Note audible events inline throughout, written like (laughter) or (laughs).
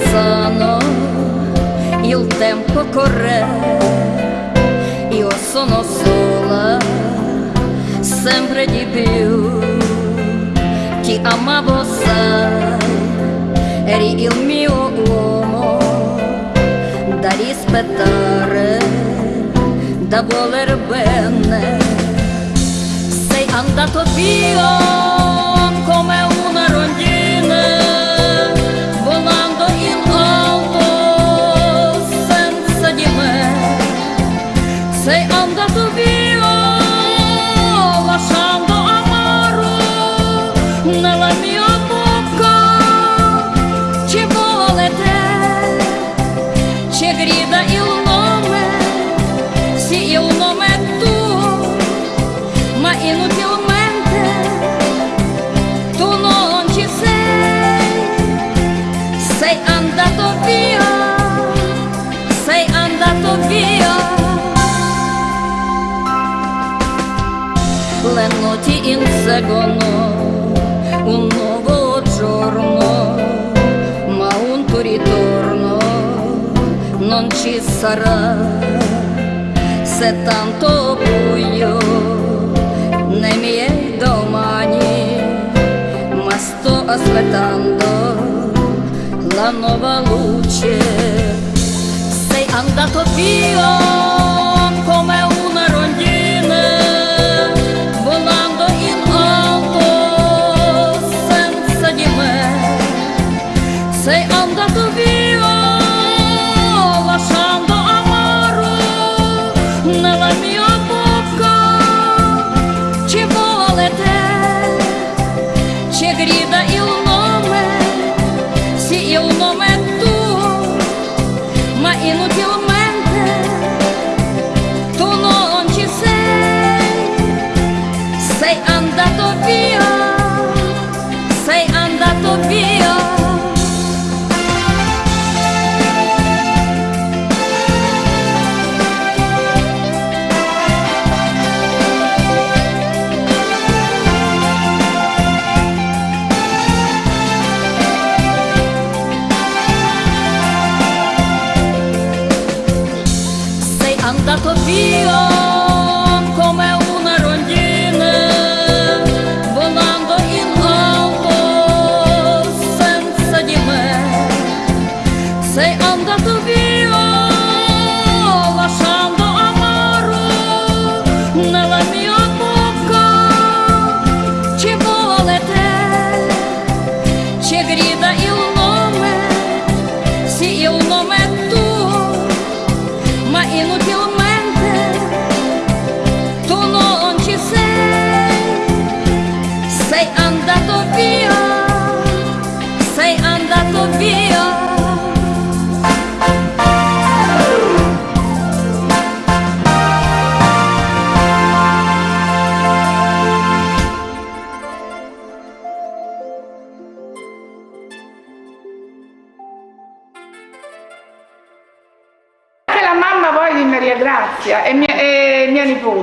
passano, il tempo corre, io sono sola, sempre di più, ti amavo sai, eri il mio uomo, da rispettare, da voler bene, sei andato via come un nome sì il nome è tuo ma inutilmente tu non ci sei, sei andato via, sei andato via. Le notti inseguono non ci sarà. Se tanto buio nei miei domani ma sto aspettando la nuova luce. Sei andato via te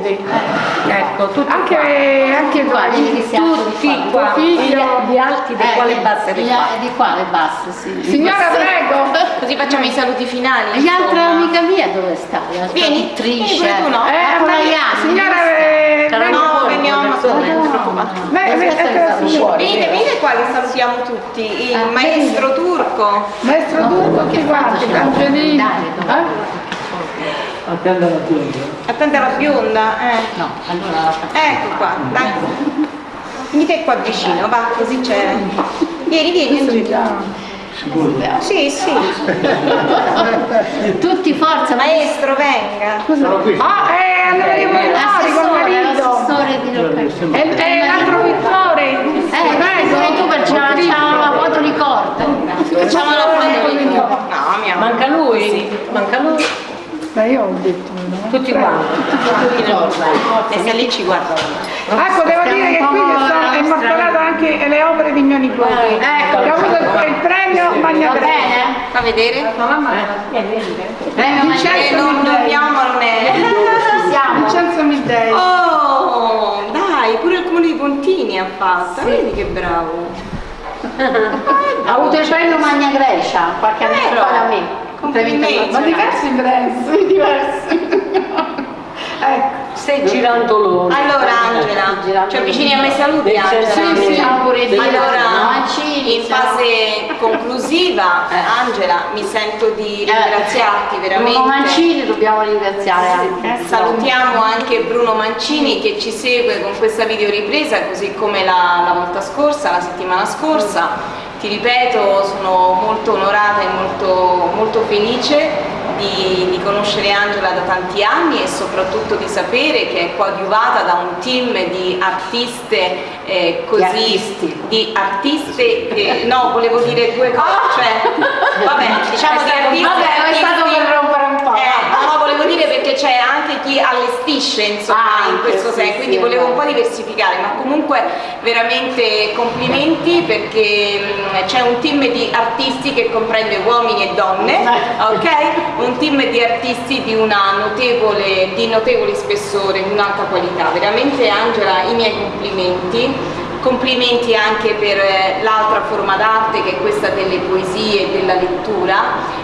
mia nipote. Ecco, tutti Anche, qua. anche Qua, Tutti tutti qua. Figlio. Di alti, di Eh, quale basse di di- qua. Di qua le basse, sì. Signora, prego. (laughs) Così facciamo i saluti finali. L'altra amica mia dove sta? Vieni, tu, no? Eh, Iana, signora, eh, No, veniamo sono dentro. Venite, venite qua che salutiamo tutti. Il maestro turco. Maestro Turco, che tutti faccia? Angelina. Attenda la bionda. Attenta la bionda. Eh. No, allora Ecco qua, dai. Venite qua vicino, va, così c'è. Vieni, vieni, Angelina. Sicuro? Sì, sì. (laughs) tutti forza, ma Maestro, venga. Sono qui. Ah, eh, Vittori col marito. l'assessore di Rocca. E, e l'altro Vittore. Eh, prego, tu per c'è la foto ricordo. Facciamo la foto di No, mia Manca lui? Manca lui? Ma io ho detto no. Tutti quanti. E se lì ci guardano. Ecco, devo dire che qui sono è mostrato anche le opere di mio nipote. Ecco. Che ha avuto il, il premio Magna Va bene? Fa vedere? Venga, ma Eh, non dobbiamo, non è. (laughs) siamo. Vincenzo Middei. Oh, dai, pure il comune di Pontini ha fatto. Vedi che bravo. (laughs) Ha avuto il premio Magna Grecia qualche anno Vero? fa da me. Complimenti. Ma diversi diversi, (laughs) diversi. ecco. Stai girando loro. Allora Angela, ci avvicini a me saluti Sì, Angela. sì, sì. Auguri Allora, Mancini, in fase conclusiva, (laughs) Angela, mi sento di ringraziarti Bruno veramente. Mancini dobbiamo ringraziare anche. Salutiamo anche Bruno Mancini che ci segue con questa videoripresa, così come la, la volta scorsa, la settimana scorsa. Ti ripeto, sono molto onorata e molto, molto felice di, di conoscere Angela da tanti anni e soprattutto di sapere che è coadiuvata da un team di artiste eh, così Di artiste eh, no volevo dire due cose cioè vabbè diciamo di artisti Vabbè, è stato artisti- per rompere un po'. eh, no, no, perché c'è anche chi allestisce insomma Ah, in questo sì, senso, sì, quindi è volevo un vero. po' diversificare, ma comunque veramente complimenti perché mh, c'è un team di artisti che comprende uomini e donne, ok? Un team di artisti di, una notevole, di notevole spessore, di un'alta qualità. Veramente Angela, i miei complimenti. Complimenti anche per eh, l'altra forma d'arte che è questa delle poesie e della lettura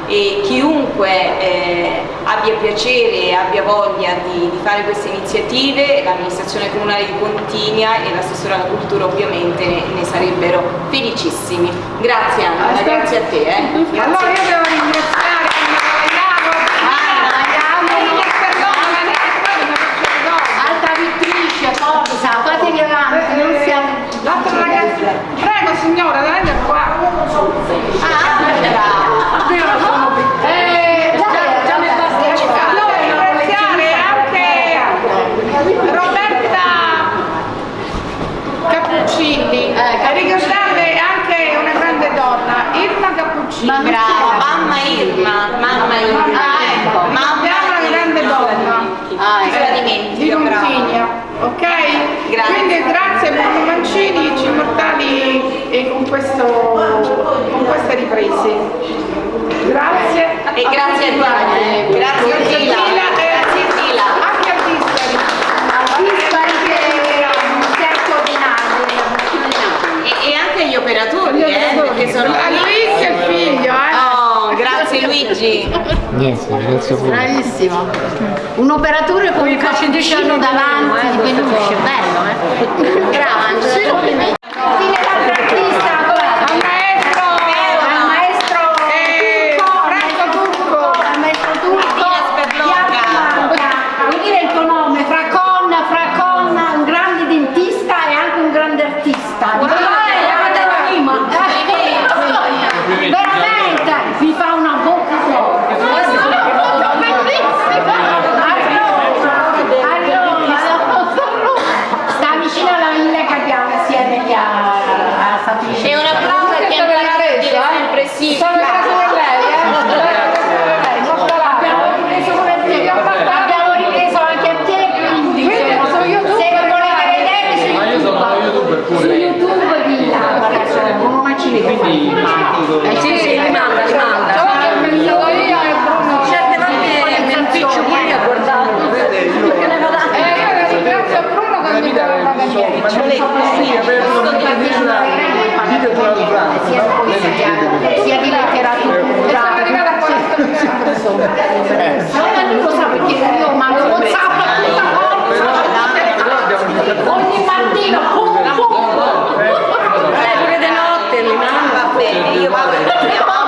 e chiunque eh, abbia piacere e abbia voglia di, di fare queste iniziative, l'amministrazione comunale di Pontinia e l'assessore alla cultura ovviamente ne, ne sarebbero felicissimi. Grazie Aspetta. grazie a te. Eh. Grazie. Allora io devo ringraziare Altra vittrice, forza, fatevi avanti, non siamo... L'altra ragazza, signora, venite qua. Ah, Angela. Io sono piccola. Eh, già, già mi Allora ringraziare anche Roberta Cappuccini e ricordarle anche una grande donna, Irma Cappuccini. Ma- Brava, mamma Irma, mamma Irma. Ah, ecco. Mamma Abbiamo una grande Irma. donna. Ah, Se la di dimentico, brava. Montigna, ok? Grazie. Quindi grazie Bruno Mancini, ci immortali e con, questo, con queste riprese. Grazie. E grazie a. Grazie a Tila. Grazie a Tila. Anche a. E, e anche gli operatori, eh, perché sono A Luigi e il figlio, eh? Oh, Luigi. Niente, grazie pure. Bravissimo. Un operatore con un cappuccino davanti di peluche, bello, eh? Brava Angela, complimenti. Fine l'altra artista, Al maestro. al maestro Eh, Turco, Franco Turco. al maestro Turco, Martina Sperlocca. Bianca. Vuoi dire il tuo nome? Fracon, Fracon, un grande dentista e anche un grande artista. Eh, Veramente, mi fa una bocca forte. Sta vicino alla villa che abbiamo insieme lì a, a Sapino. E un applauso a chi ha dire sempre sì. Sono in casa di lei, eh? Non Abbiamo ripreso come te, abbiamo ripreso anche a te, quindi se, su YouTube se lo volete vedere su Ma io sono youtuber su pure. YouTube di là, guarda, c'è Bruno Mancini che fa Quindi. Eh, Sì, sì, li manda, li manda. Ciò che ho pensato io e Bruno. Certe volte mi impiccio pure io a guardarlo. Perché ne vado Eh, io ringrazio Bruno che mi dà una eh, sia di letteratura. Insomma. Non lo sa perché io mando whatsapp a tutta forza ogni mattina pum pum eh, pure di notte li mando io vado